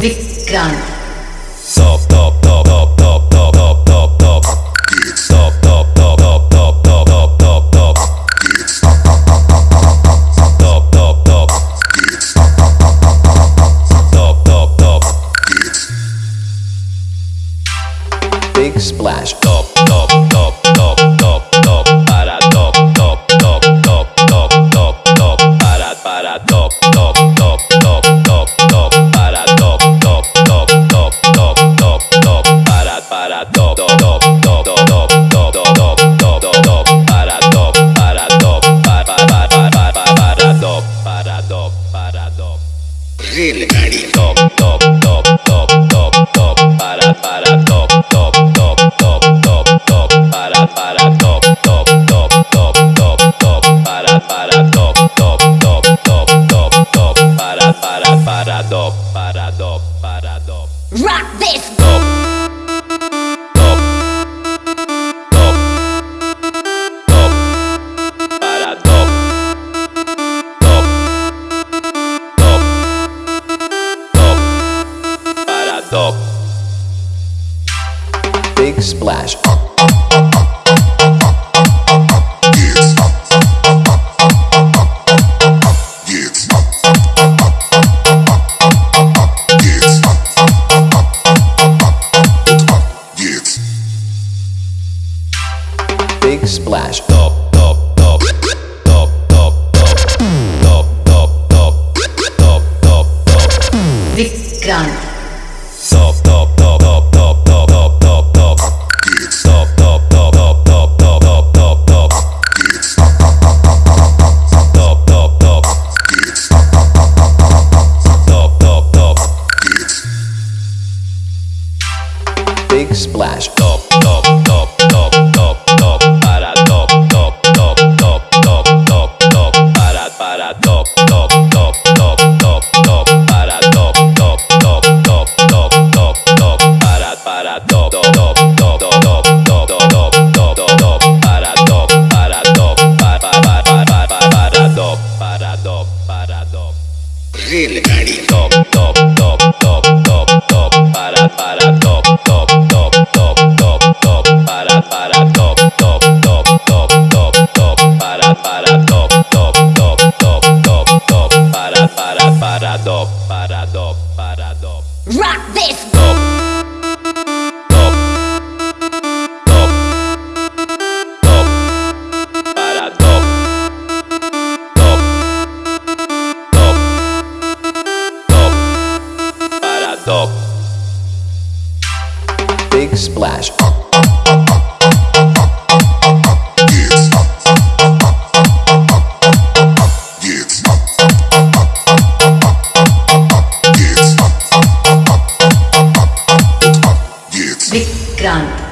Vikrant. Top, top, Big splash. Top. Para. Para. para top, top, top, top, top, top, top, top, top, top, top, para top, para top, para para para para top, para top, para top. Top, top, top, top, top, top, para para top, top, top, top, top, top, para para top, top, top, top, top, top, para para top, top, top, top, top, top, para para para top, para top, para top. Rock this. Top. Splash. Big splash. splash. Top, top, top, top, top, top, para, top, top, top, top, top, top, top, para, para, top, top, top, top, top, top, para, top, top, top, top, top, top, top, para, para, top, top, top, top, top, top, top, top, top, top, para, top, para, top, para, para, para, para, top, para, top, para, top. Really, top, top, top, top. paradó, paradó, paradó. Rock this. Book. Big splash. क्रांत